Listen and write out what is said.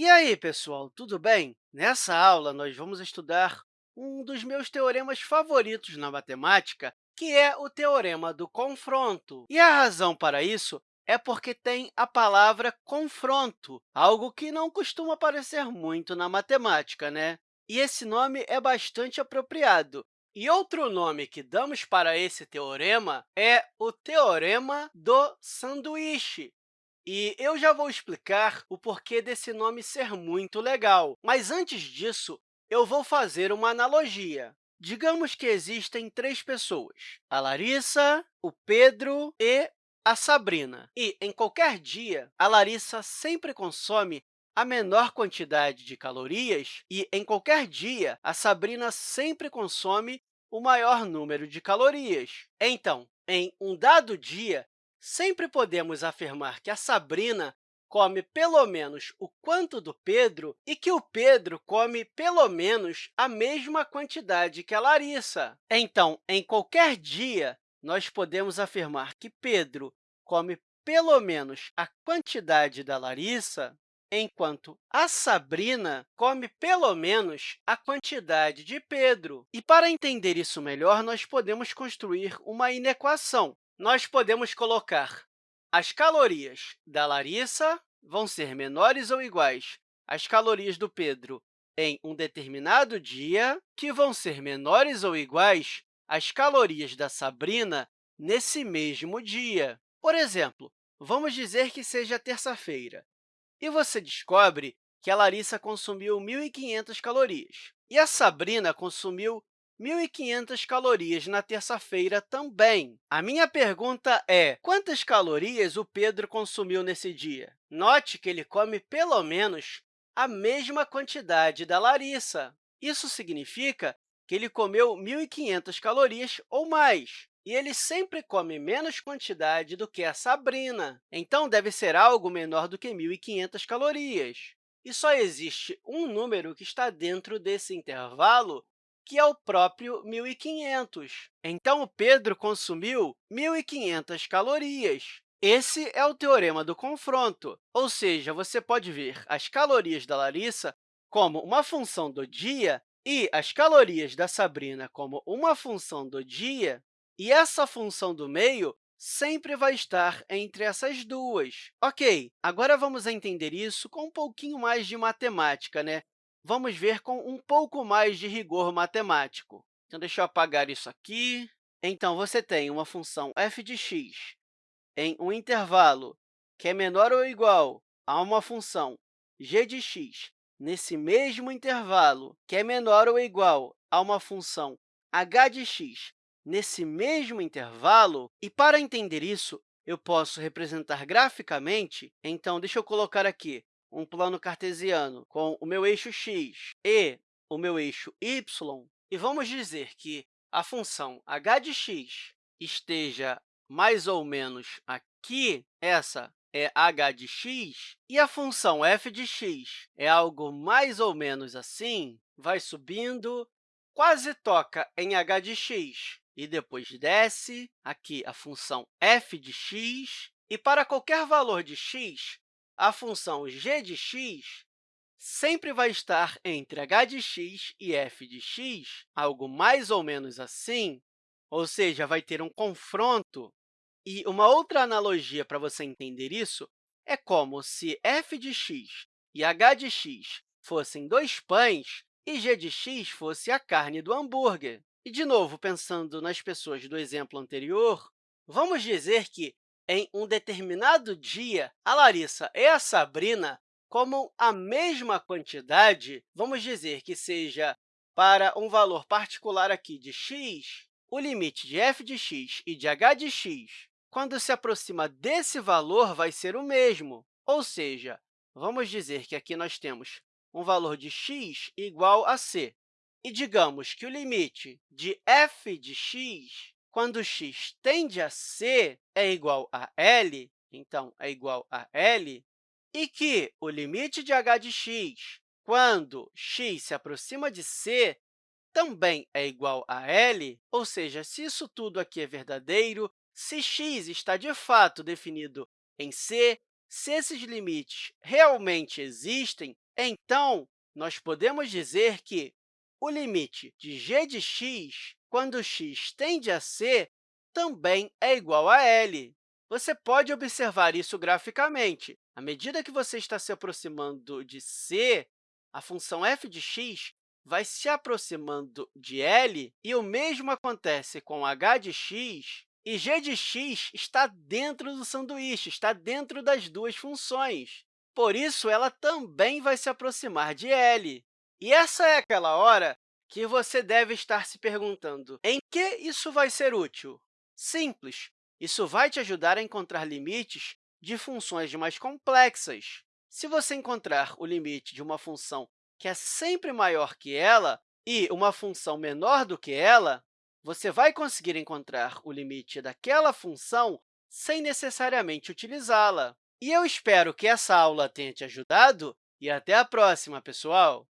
E aí, pessoal, tudo bem? Nessa aula, nós vamos estudar um dos meus teoremas favoritos na matemática, que é o teorema do confronto. E a razão para isso é porque tem a palavra confronto, algo que não costuma aparecer muito na matemática, né? E esse nome é bastante apropriado. E outro nome que damos para esse teorema é o teorema do sanduíche. E eu já vou explicar o porquê desse nome ser muito legal. Mas, antes disso, eu vou fazer uma analogia. Digamos que existem três pessoas, a Larissa, o Pedro e a Sabrina. E, em qualquer dia, a Larissa sempre consome a menor quantidade de calorias e, em qualquer dia, a Sabrina sempre consome o maior número de calorias. Então, em um dado dia, sempre podemos afirmar que a Sabrina come pelo menos o quanto do Pedro e que o Pedro come pelo menos a mesma quantidade que a Larissa. Então, em qualquer dia, nós podemos afirmar que Pedro come pelo menos a quantidade da Larissa, enquanto a Sabrina come pelo menos a quantidade de Pedro. E, para entender isso melhor, nós podemos construir uma inequação nós podemos colocar as calorias da Larissa vão ser menores ou iguais às calorias do Pedro em um determinado dia, que vão ser menores ou iguais às calorias da Sabrina nesse mesmo dia. Por exemplo, vamos dizer que seja terça-feira, e você descobre que a Larissa consumiu 1.500 calorias e a Sabrina consumiu 1.500 calorias na terça-feira também. A minha pergunta é, quantas calorias o Pedro consumiu nesse dia? Note que ele come pelo menos a mesma quantidade da Larissa. Isso significa que ele comeu 1.500 calorias ou mais, e ele sempre come menos quantidade do que a Sabrina. Então, deve ser algo menor do que 1.500 calorias. E só existe um número que está dentro desse intervalo que é o próprio 1.500. Então, o Pedro consumiu 1.500 calorias. Esse é o teorema do confronto, ou seja, você pode ver as calorias da Larissa como uma função do dia e as calorias da Sabrina como uma função do dia, e essa função do meio sempre vai estar entre essas duas. Ok, agora vamos entender isso com um pouquinho mais de matemática, né? Vamos ver com um pouco mais de rigor matemático. Então, deixa eu apagar isso aqui. Então, você tem uma função f de x em um intervalo que é menor ou igual a uma função g de x nesse mesmo intervalo, que é menor ou igual a uma função h de x nesse mesmo intervalo. E, para entender isso, eu posso representar graficamente. Então, deixa eu colocar aqui um plano cartesiano com o meu eixo x e o meu eixo y, e vamos dizer que a função h de x esteja mais ou menos aqui, essa é h de x, e a função f de x é algo mais ou menos assim, vai subindo, quase toca em h de x, e depois desce, aqui a função f de x, e para qualquer valor de x, a função g de x sempre vai estar entre h de x e f de x, algo mais ou menos assim, ou seja, vai ter um confronto. E uma outra analogia para você entender isso é como se f de x e h de x fossem dois pães e g de x fosse a carne do hambúrguer. E, de novo, pensando nas pessoas do exemplo anterior, vamos dizer que em um determinado dia, a Larissa e a Sabrina comam a mesma quantidade, vamos dizer que seja para um valor particular aqui de x, o limite de f de x e de h de x, quando se aproxima desse valor, vai ser o mesmo. Ou seja, vamos dizer que aqui nós temos um valor de x igual a c. E digamos que o limite de f de x quando x tende a c é igual a L, então, é igual a L, e que o limite de h de x, quando x se aproxima de c, também é igual a L, ou seja, se isso tudo aqui é verdadeiro, se x está de fato definido em c, se esses limites realmente existem, Então, nós podemos dizer que o limite de g de x, quando x tende a c, também é igual a L. Você pode observar isso graficamente. À medida que você está se aproximando de c, a função f de x vai se aproximando de L, e o mesmo acontece com h de x, e g de x está dentro do sanduíche, está dentro das duas funções. Por isso, ela também vai se aproximar de L. E essa é aquela hora que você deve estar se perguntando, em que isso vai ser útil? Simples, isso vai te ajudar a encontrar limites de funções mais complexas. Se você encontrar o limite de uma função que é sempre maior que ela e uma função menor do que ela, você vai conseguir encontrar o limite daquela função sem necessariamente utilizá-la. E eu espero que essa aula tenha te ajudado e até a próxima, pessoal!